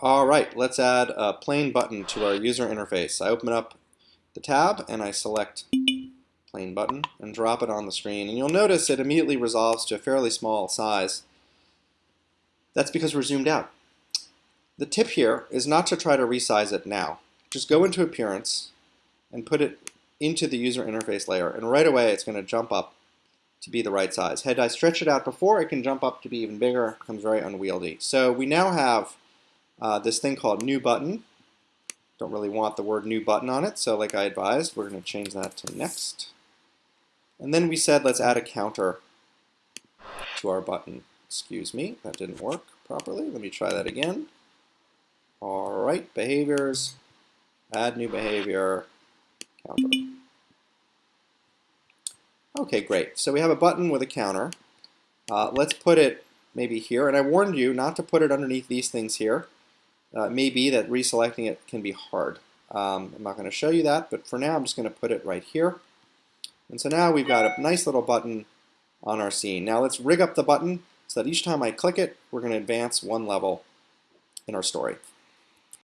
All right, let's add a plain button to our user interface. I open up the tab and I select plain button and drop it on the screen. And you'll notice it immediately resolves to a fairly small size. That's because we're zoomed out. The tip here is not to try to resize it now. Just go into Appearance and put it into the user interface layer. And right away, it's going to jump up to be the right size. Had I stretched it out before, it can jump up to be even bigger. Becomes very unwieldy. So we now have uh, this thing called new button. Don't really want the word new button on it, so like I advised, we're going to change that to next. And then we said let's add a counter to our button. Excuse me, that didn't work properly. Let me try that again. All right, behaviors, add new behavior, counter. Okay, great. So we have a button with a counter. Uh, let's put it maybe here. And I warned you not to put it underneath these things here. Uh, it may be that reselecting it can be hard. Um, I'm not going to show you that, but for now I'm just going to put it right here. And so now we've got a nice little button on our scene. Now let's rig up the button so that each time I click it, we're going to advance one level in our story.